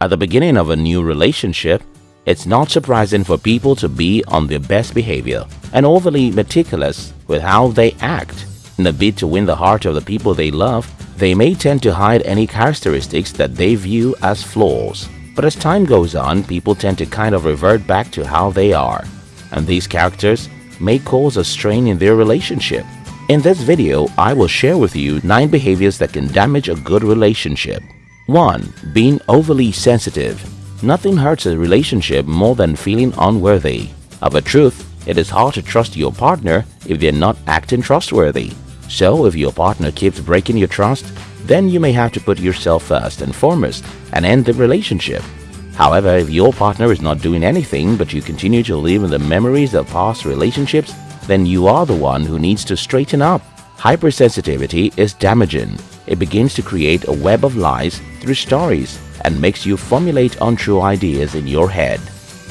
At the beginning of a new relationship, it's not surprising for people to be on their best behavior and overly meticulous with how they act. In a bid to win the heart of the people they love, they may tend to hide any characteristics that they view as flaws. But as time goes on, people tend to kind of revert back to how they are. And these characters may cause a strain in their relationship. In this video, I will share with you 9 behaviors that can damage a good relationship. 1. Being overly sensitive. Nothing hurts a relationship more than feeling unworthy. Of a truth, it is hard to trust your partner if they're not acting trustworthy. So if your partner keeps breaking your trust, then you may have to put yourself first and foremost and end the relationship. However, if your partner is not doing anything but you continue to live in the memories of past relationships, then you are the one who needs to straighten up. Hypersensitivity is damaging. It begins to create a web of lies through stories and makes you formulate untrue ideas in your head.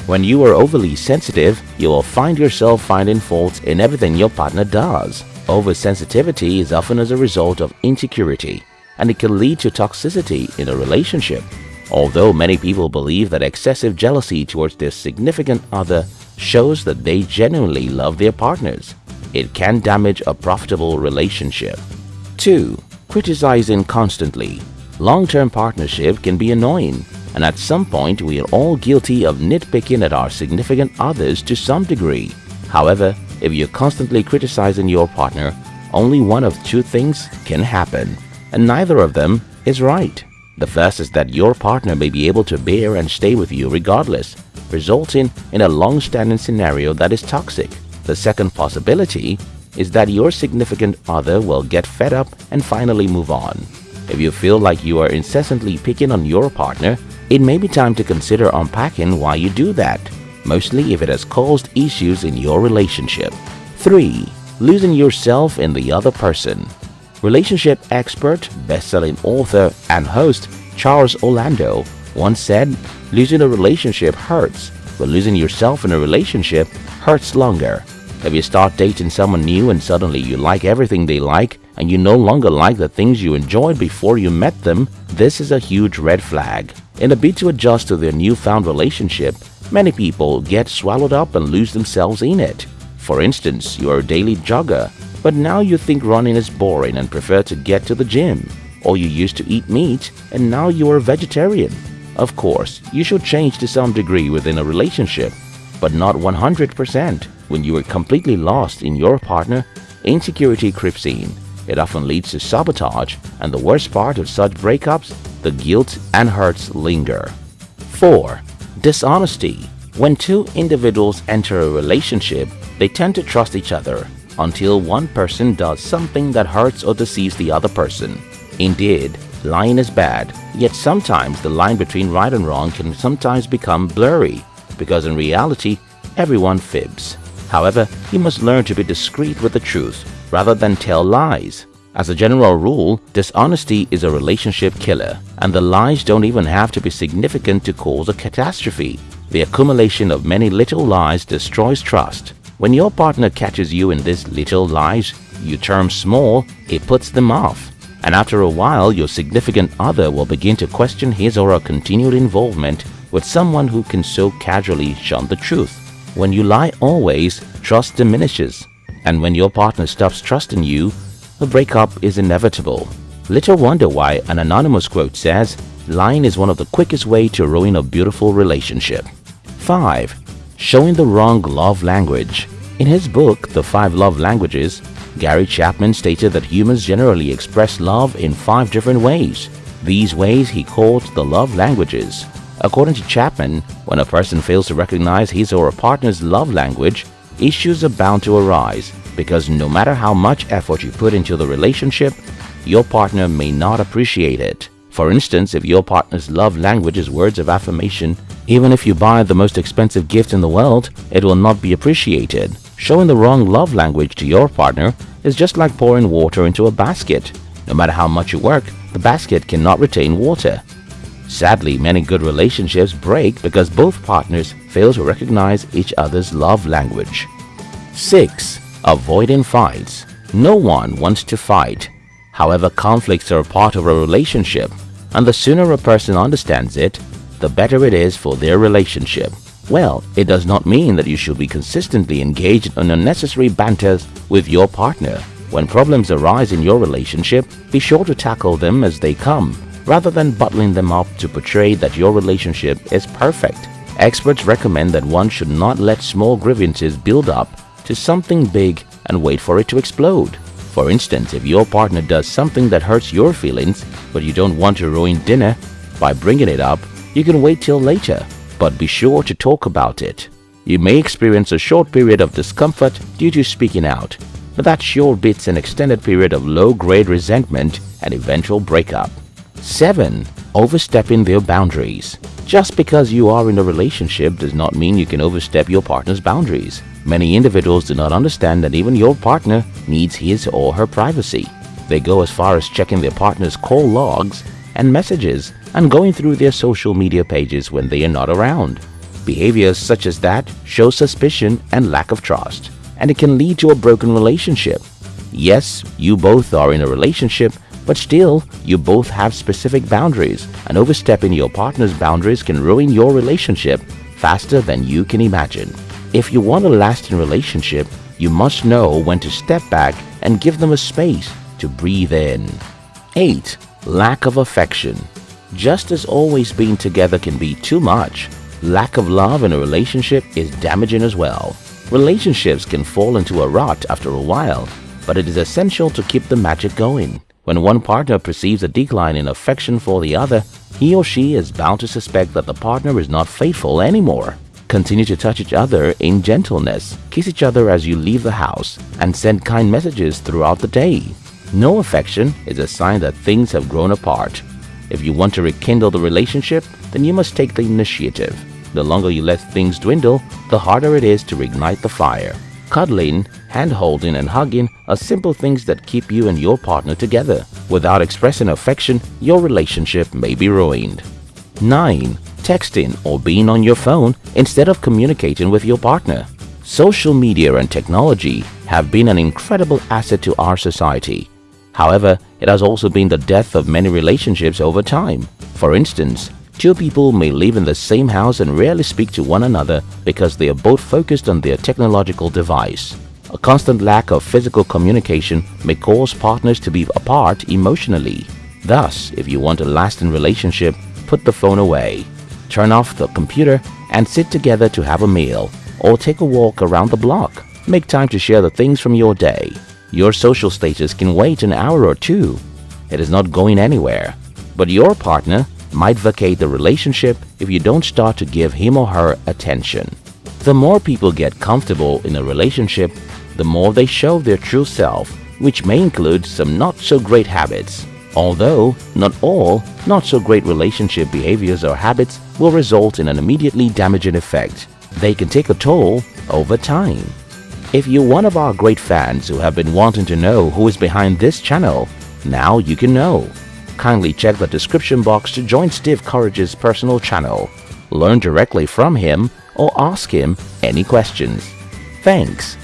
When you are overly sensitive, you will find yourself finding faults in everything your partner does. Oversensitivity is often as a result of insecurity and it can lead to toxicity in a relationship. Although many people believe that excessive jealousy towards their significant other shows that they genuinely love their partners, it can damage a profitable relationship. 2. Criticizing constantly. Long-term partnership can be annoying and at some point we are all guilty of nitpicking at our significant others to some degree. However, if you're constantly criticizing your partner, only one of two things can happen and neither of them is right. The first is that your partner may be able to bear and stay with you regardless, resulting in a long-standing scenario that is toxic. The second possibility is that your significant other will get fed up and finally move on. If you feel like you are incessantly picking on your partner, it may be time to consider unpacking why you do that, mostly if it has caused issues in your relationship. 3. Losing yourself in the other person Relationship expert, best-selling author, and host Charles Orlando once said, losing a relationship hurts, but losing yourself in a relationship hurts longer. If you start dating someone new and suddenly you like everything they like and you no longer like the things you enjoyed before you met them, this is a huge red flag. In a bid to adjust to their newfound relationship, many people get swallowed up and lose themselves in it. For instance, you are a daily jogger but now you think running is boring and prefer to get to the gym. Or you used to eat meat and now you are a vegetarian. Of course, you should change to some degree within a relationship, but not 100%. When you are completely lost in your partner, insecurity creeps in. It often leads to sabotage and the worst part of such breakups, the guilt and hurts linger. 4. Dishonesty When two individuals enter a relationship, they tend to trust each other until one person does something that hurts or deceives the other person. Indeed, lying is bad, yet sometimes the line between right and wrong can sometimes become blurry because in reality, everyone fibs. However, you must learn to be discreet with the truth rather than tell lies. As a general rule, dishonesty is a relationship killer and the lies don't even have to be significant to cause a catastrophe. The accumulation of many little lies destroys trust when your partner catches you in these little lies you term small, it puts them off. And after a while, your significant other will begin to question his or her continued involvement with someone who can so casually shun the truth. When you lie always, trust diminishes. And when your partner stops trusting you, a breakup is inevitable. Little wonder why an anonymous quote says, lying is one of the quickest way to ruin a beautiful relationship. 5 showing the wrong love language. In his book, The Five Love Languages, Gary Chapman stated that humans generally express love in five different ways. These ways he called the love languages. According to Chapman, when a person fails to recognize his or her partner's love language, issues are bound to arise because no matter how much effort you put into the relationship, your partner may not appreciate it. For instance, if your partner's love language is words of affirmation, even if you buy the most expensive gift in the world, it will not be appreciated. Showing the wrong love language to your partner is just like pouring water into a basket. No matter how much you work, the basket cannot retain water. Sadly, many good relationships break because both partners fail to recognize each other's love language. 6. Avoiding fights No one wants to fight. However, conflicts are a part of a relationship and the sooner a person understands it, the better it is for their relationship. Well, it does not mean that you should be consistently engaged in unnecessary banters with your partner. When problems arise in your relationship, be sure to tackle them as they come, rather than bottling them up to portray that your relationship is perfect. Experts recommend that one should not let small grievances build up to something big and wait for it to explode. For instance, if your partner does something that hurts your feelings, but you don't want to ruin dinner by bringing it up, you can wait till later, but be sure to talk about it. You may experience a short period of discomfort due to speaking out, but that sure beats an extended period of low-grade resentment and eventual breakup. 7. Overstepping their boundaries Just because you are in a relationship does not mean you can overstep your partner's boundaries. Many individuals do not understand that even your partner needs his or her privacy. They go as far as checking their partner's call logs and messages and going through their social media pages when they are not around. Behaviors such as that show suspicion and lack of trust, and it can lead to a broken relationship. Yes, you both are in a relationship, but still, you both have specific boundaries, and overstepping your partner's boundaries can ruin your relationship faster than you can imagine. If you want a lasting relationship, you must know when to step back and give them a space to breathe in. 8. Lack of affection Just as always being together can be too much, lack of love in a relationship is damaging as well. Relationships can fall into a rut after a while, but it is essential to keep the magic going. When one partner perceives a decline in affection for the other, he or she is bound to suspect that the partner is not faithful anymore. Continue to touch each other in gentleness, kiss each other as you leave the house, and send kind messages throughout the day. No affection is a sign that things have grown apart. If you want to rekindle the relationship, then you must take the initiative. The longer you let things dwindle, the harder it is to reignite the fire. Cuddling, hand-holding and hugging are simple things that keep you and your partner together. Without expressing affection, your relationship may be ruined. 9 texting or being on your phone instead of communicating with your partner. Social media and technology have been an incredible asset to our society. However, it has also been the death of many relationships over time. For instance, two people may live in the same house and rarely speak to one another because they are both focused on their technological device. A constant lack of physical communication may cause partners to be apart emotionally. Thus, if you want a lasting relationship, put the phone away turn off the computer and sit together to have a meal or take a walk around the block. Make time to share the things from your day. Your social status can wait an hour or two. It is not going anywhere. But your partner might vacate the relationship if you don't start to give him or her attention. The more people get comfortable in a relationship, the more they show their true self, which may include some not so great habits. Although not all not so great relationship behaviors or habits will result in an immediately damaging effect, they can take a toll over time. If you're one of our great fans who have been wanting to know who is behind this channel, now you can know. Kindly check the description box to join Steve Courage's personal channel. Learn directly from him or ask him any questions. Thanks